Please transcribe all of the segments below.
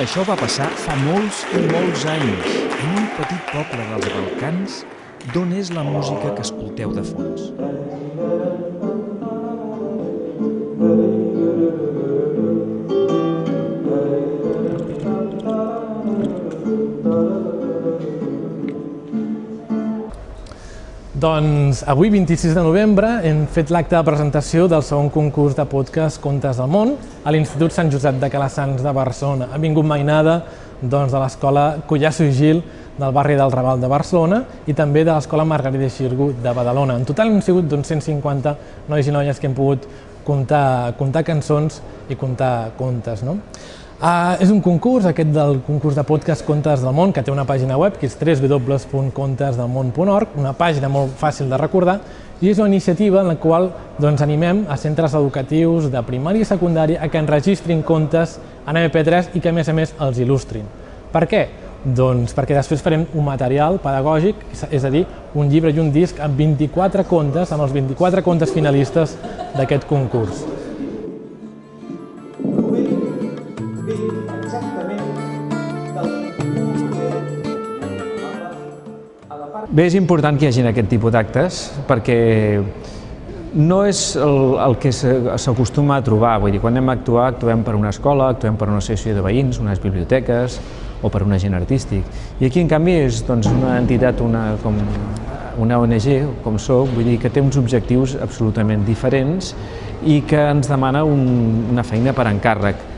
Això va passar fa molts i molts anys, en un petit poble dels Balcans, d'on és la música que escolteu de fons. Doncs avui, 26 de novembre, hem fet l'acte de presentació del segon concurs de podcast Contes del Món a l'Institut Sant Josep de Calassans de Barcelona. Ha vingut mainada doncs, de l'Escola Collasso i Gil del barri del Raval de Barcelona i també de l'Escola Margarida Xirgu de Badalona. En total hem sigut doncs, 150 nois i noies que hem pogut comptar, comptar cançons i comptar contes. No? Uh, és un concurs, aquest del concurs de podcast Contes del Món, que té una pàgina web, que és www.contesdelmón.org, una pàgina molt fàcil de recordar, i és una iniciativa en la qual doncs, animem a centres educatius de primària i secundària a que enregistrin contes en MP3 i que, a més a més, els il·lustrin. Per què? Doncs perquè després farem un material pedagògic, és a dir, un llibre i un disc amb 24 contes, amb els 24 contes finalistes d'aquest concurs. Bé, és important que hi hagi aquest tipus d'actes perquè no és el, el que s'acostuma a trobar, vull dir, quan anem a actuar, actuem per una escola, actuem per una associació de veïns, unes biblioteques o per un agent artístic. I aquí, en canvi, és doncs, una entitat, una, com una ONG, com soc, vull dir que té uns objectius absolutament diferents i que ens demana un, una feina per encàrrec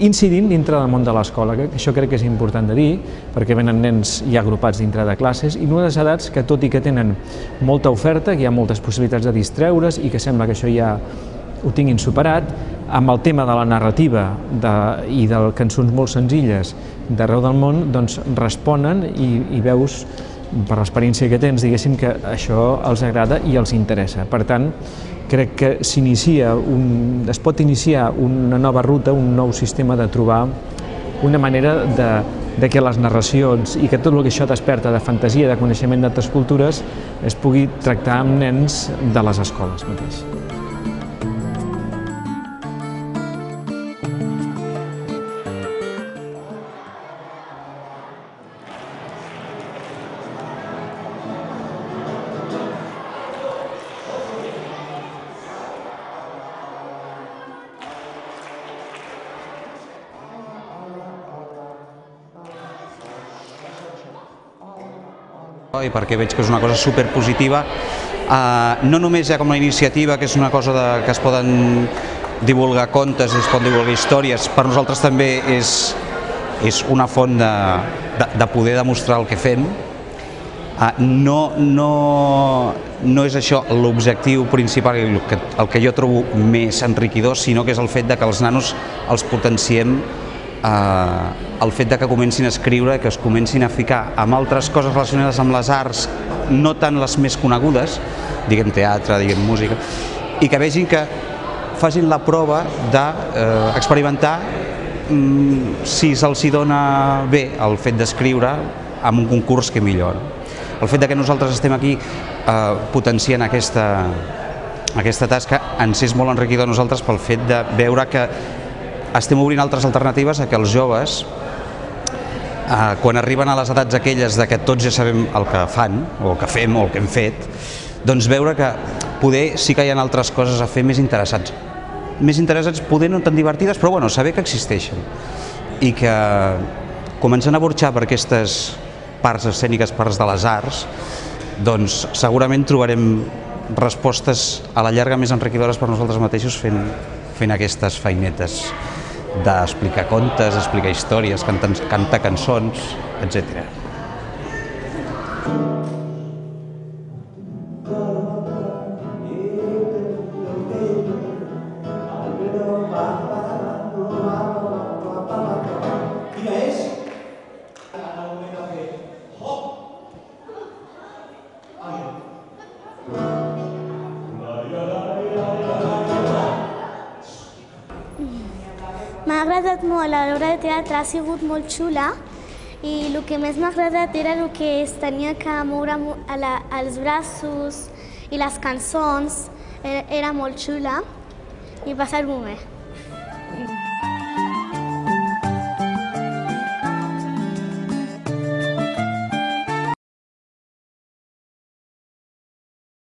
incidint dintre del món de l'escola, que això crec que és important de dir, perquè venen nens ja agrupats dintre de classes, i unes edats que tot i que tenen molta oferta, que hi ha moltes possibilitats de distreure's i que sembla que això ja ho tinguin superat, amb el tema de la narrativa de, i de cançons molt senzilles d'arreu del món, doncs responen i, i veus per l'experiència que tens, diguéssim que això els agrada i els interessa. Per tant, crec que s'inicia un, es pot iniciar una nova ruta, un nou sistema de trobar una manera de, de que les narracions i que tot el que això desperta de fantasia, de coneixement d'altres cultures, es pugui tractar amb nens de les escoles mateix. I perquè veig que és una cosa superpositiva, eh, no només ja com la iniciativa, que és una cosa de, que es poden divulgar contes, es poden divulgar històries, per nosaltres també és, és una font de, de, de poder demostrar el que fem. Eh, no, no, no és això l'objectiu principal, el que, el que jo trobo més enriquidor, sinó que és el fet de que els nanos els potenciem eh, el fet de que comencin a escriure, que es comencin a ficar amb altres coses relacionades amb les arts, no tant les més conegudes, diguem teatre, diguem música, i que vegin que facin la prova d'experimentar eh, mm, si se'ls dona bé el fet d'escriure amb un concurs que millor. El fet de que nosaltres estem aquí eh, potenciant aquesta, aquesta tasca ens és molt enriquidor a nosaltres pel fet de veure que estem obrint altres alternatives a que els joves, eh, quan arriben a les edats aquelles de que tots ja sabem el que fan, o el que fem, o el que hem fet, doncs veure que poder sí que hi ha altres coses a fer més interessants. Més interessants, poder no tan divertides, però bueno, saber que existeixen. I que començant a burxar per aquestes parts escèniques, parts de les arts, doncs segurament trobarem respostes a la llarga més enriquidores per nosaltres mateixos fent, fent aquestes feinetes d'explicar contes, explicar històries, cantar, cantar cançons, etc. agradat molt, l'obra de teatre ha sigut molt xula i el que més m'ha agradat era el que es tenia que moure a la, els braços i les cançons, era, era molt xula i passar-m'ho bé.